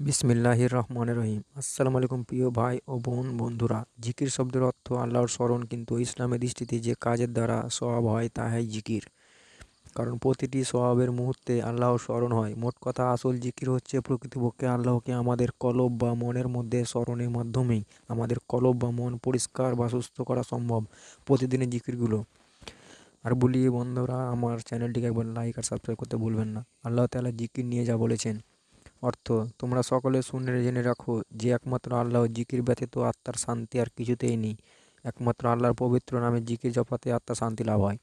বিসমিল্লাহির রহমান রহিম। আসসালামু আলাইকুম প্রিয় ভাই ও বোন বন্ধুরা। জিকির শব্দের অর্থ আল্লাহর স্মরণ, কিন্তু ইসলামের দৃষ্টিতে যে কাজের দ্বারা স্বভাব হয় তাহাই জিকির। কারণ প্রতিটি স্বভাবের মুহূর্তে আল্লাহর স্মরণ হয়। মোট কথা, আসল জিকির হচ্ছে প্রকৃতপক্ষে আল্লাহকে আমাদের কলব বা মনের মধ্যে স্মরণের মাধ্যমেই আমাদের কলব বা মন পরিষ্কার বা সুস্থ করা সম্ভব প্রতিদিনের জিকিরগুলো। আর বলি বন্ধুরা, আমার চ্যানেলটিকে একবার লাইক আর সাবস্ক্রাইব করতে ভুলবেন না। আল্লাহ তাআলা জিকির নিয়ে যা বলেছেন। অর্থ, তোমরা সকলে শুনে জেনে রাখো যে একমাত্র আল্লাহ জিকির ব্যতীত আত্মার শান্তি আর কিছুতেই নেই। একমাত্র আল্লাহর পবিত্র নামে জিকির জপাতে আত্মার শান্তি লাভ হয়।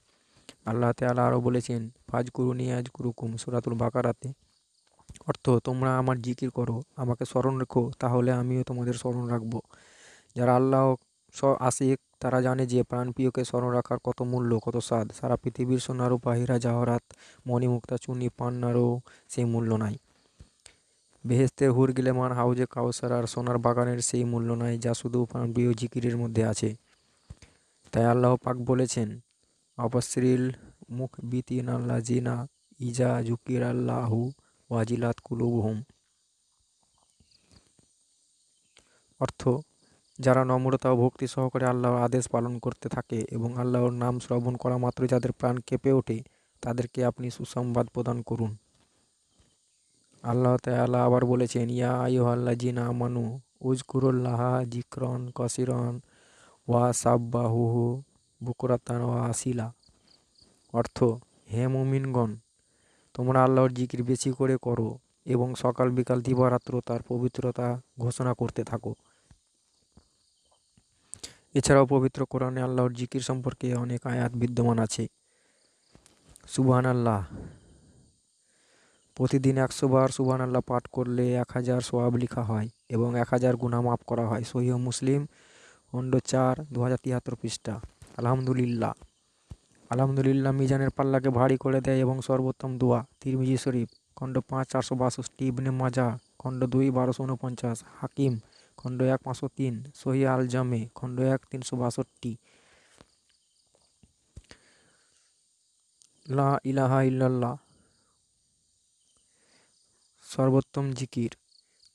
আল্লাহ তাআলা আরও বলেছেন ফাজ কুরুনি আজ কুরুকুম সুরাতুল বাকারাতে। অর্থ, তোমরা আমার জিকির করো, আমাকে স্মরণ রেখো, তাহলে আমিও তোমাদের স্মরণ রাখব। যারা আল্লাহ স, আশিক, তারা জানে যে প্রাণপ্রিয়কে স্মরণ রাখার কত মূল্য, কত স্বাদ। সারা পৃথিবীর সোনারূপা হীরা জাহরাত, মণিমুক্তা চুনি পান্নারও সেই মূল্য নাই। বেহেস্তের হুর গিলেমান হাউজে কাউসার আর সোনার বাগানের সেই মূল্য নাই যা শুধু প্রিয় জিকিরের মধ্যে আছে। তাই আল্লাহ পাক বলেছেন, অবশ্রিল মুখ বিতিন আল্লাহ জিনা ইজা জুকির আল্লাহু ওয়াজিলাত কুলুবহুম। অর্থ, যারা নম্রতা ও ভক্তি সহকারে আল্লাহর আদেশ পালন করতে থাকে এবং আল্লাহর নাম শ্রবণ করা মাত্রই যাদের প্রাণ কেঁপে ওঠে, তাদেরকে আপনি সুসংবাদ প্রদান করুন। আল্লাহ তাআলা আবার বলেছেন, ইয়া আইয়ুহাল্লাযিনা আমানু উযকুরুল্লাহা যিকরান কাসীরান ওয়া সাব্বাহুহু বুকরাতান ওয়া আসিলা। অর্থ, হে মুমিনগণ, তোমরা আল্লাহর জিকির বেশি করে করো এবং সকাল বিকাল দিবারাত্র তার পবিত্রতা ঘোষণা করতে থাকো। এছাড়াও পবিত্র কোরআনে আল্লাহর জিকির সম্পর্কে অনেক আয়াত বিদ্যমান আছে। সুবহান আল্লাহ প্রতিদিন একশো বার সুবহান আল্লাহ পাঠ করলে এক হাজার সোয়াব লিখা হয় এবং এক হাজার গুণা মাফ করা হয়। সহিহ মুসলিম, খণ্ড চার দু হাজার তিয়াত্তর পৃষ্ঠা। আলহামদুলিল্লাহ। আলহামদুলিল্লাহ মিজানের পাল্লাকে ভারী করে দেয় এবং সর্বোত্তম দোয়া। তিরমিজি শরীফ, খণ্ড পাঁচ, চারশো বাষট্টি, ইবনে মাজা, খণ্ড দুই, বারোশো উনপঞ্চাশ। হাকিম, খণ্ড এক, পাঁচশো তিন। সহি আল জামে খণ্ড এক, তিনশো বাষট্টি। লা ইলাহা ইল্লাল্লাহ। সর্বোত্তম জিকির,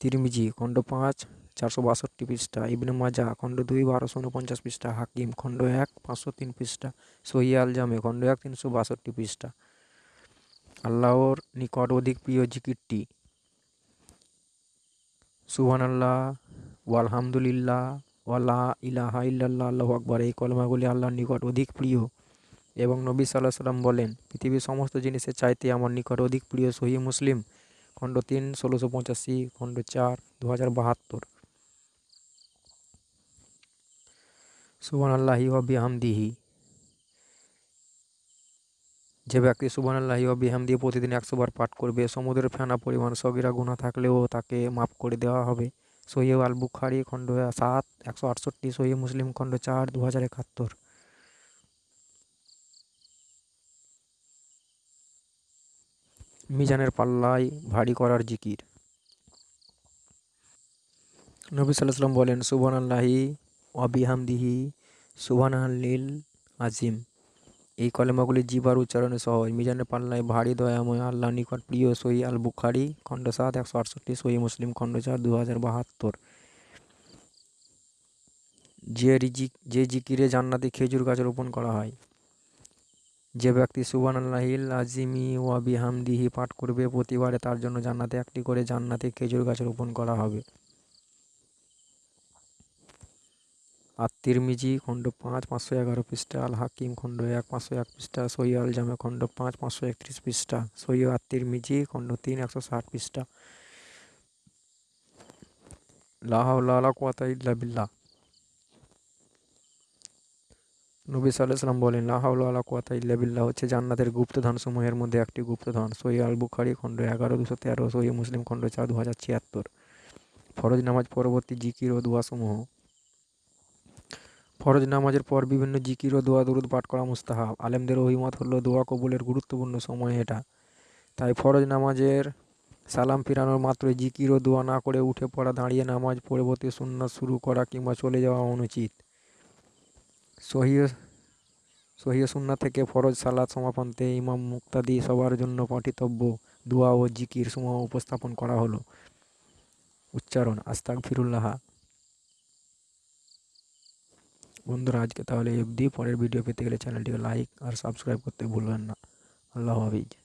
তিরমিজি, খণ্ড পাঁচ, চারশো বাষট্টি পৃষ্ঠা, ইবনে মাজা, খণ্ড দুই, বারোশো উনপঞ্চাশ পৃষ্ঠা, হাকিম, খণ্ড এক, পাঁচশো তিন পৃষ্ঠা সহিয়াল জামে খণ্ড এক, তিনশো বাষট্টি পৃষ্ঠা। আল্লাহর নিকট অধিক প্রিয় জিকিরটি সুহান আল্লাহ ওয়ালহামদুলিল্লাহ, ওয়ালা ইলাহা ইল্লাল্লাহ, আল্লাহ আকবর, এই কলমাগুলি আল্লাহর নিকট অধিক প্রিয় এবং নবী সাল্লাহ সাল্লাম বলেন, পৃথিবীর সমস্ত জিনিসের চাইতে আমার নিকট অধিক প্রিয় সহি মুসলিম খণ্ড তিন, ষোলোশো পঁচাশি, খণ্ড চার দু হাজার বাহাত্তর। সুবান আল্লাহি বিহামদিহি। যে ব্যক্তি সুবান আল্লাহি বিহামদি প্রতিদিন একশো বার পাঠ করবে, সমুদ্রের ফেনা পরিমাণ সগিরা গুণা থাকলেও তাকে মাফ করে দেওয়া হবে। সহি আল বুখারি খণ্ড সাত, একশো আটষট্টি সহি মুসলিম খণ্ড চার দু হাজার একাত্তর। মিজানের পাল্লায় ভারী করার জিকির। নবী সাল্লাম বলেন সুবান আল্লাহি অবিহামদিহি সুবান আল্লিল আজিম এই কলেমাগুলি জিবার উচ্চারণে সহজ। মিজানের পাল্লায় ভারী দয়াময় আল্লাহ নিকট প্রিয় সহি আল বুখারি খণ্ড সাত, একশো আটষট্টি, সহি মুসলিম, খণ্ড চার দু হাজার বাহাত্তর। যে রিজিক, যে জিকিরে জান্নাতে খেজুর গাছ রোপণ করা হয় যে ব্যক্তি সুবান আল্লাহিল আজিমি ওয়া বিহামদিহি পাঠ করবে প্রতিবারে তার জন্য জান্নাতে একটি করে জান্নাতে খেজুর গাছ রোপণ করা হবে। আর তিরমিজি খণ্ড পাঁচ, পাঁচশো এগারো পৃষ্ঠা আল হাকিম খণ্ড এক, পাঁচশো এক পৃষ্ঠা সৈয় আল জামে খণ্ড পাঁচ, পাঁচশো একত্রিশ পৃষ্ঠা সৈয় আর তিরমিজি খণ্ড তিন, একশো ষাট পৃষ্ঠা। লাহাউল্লাহ কোয়াতা ইল্লা বিল্লাহ। নবী সাল্লাম বলেন লাহাউল আলা কোয়াতা ইল্লা বিল্লাহ হচ্ছে জান্নাতের গুপ্তধন সমূহের মধ্যে একটি গুপ্তধন। সহি আল বুখারি খণ্ড এগারো, দুশো তেরো, সহি মুসলিম খণ্ড চার দু হাজার ছিয়াত্তর। ফরজ নামাজ, পরবর্তী জিকির ও দোয়াসমূহ। ফরজ নামাজের পর বিভিন্ন জিকির ও দোয়া দরুদ পাঠ করা মুস্তাহাব। আলেমদের অভিমত হলো, দোয়া কবুলের গুরুত্বপূর্ণ সময় এটা। তাই ফরজ নামাজের সালাম ফিরানোর মাত্রই জিকির ও দোয়া না করে উঠে পড়া, দাঁড়িয়ে নামাজ পরবর্তী শূন্য শুরু করা কিংবা চলে যাওয়া অনুচিত। সহিহ সহিহ সুন্না থেকে ফরজ সালাদ সমাপন্তে ইমাম মুক্তাদি সবার জন্য পাঠিতব্য দোয়া ও জিকির সমূহ উপস্থাপন করা হলো। উচ্চারণ আস্তাক ফিরুল্লাহা বন্ধুরা, আজকে তাহলে অবধি। পরের ভিডিও পেতে গেলে চ্যানেলটিকে লাইক আর সাবস্ক্রাইব করতে ভুলবেন না। আল্লাহ হাফিজ।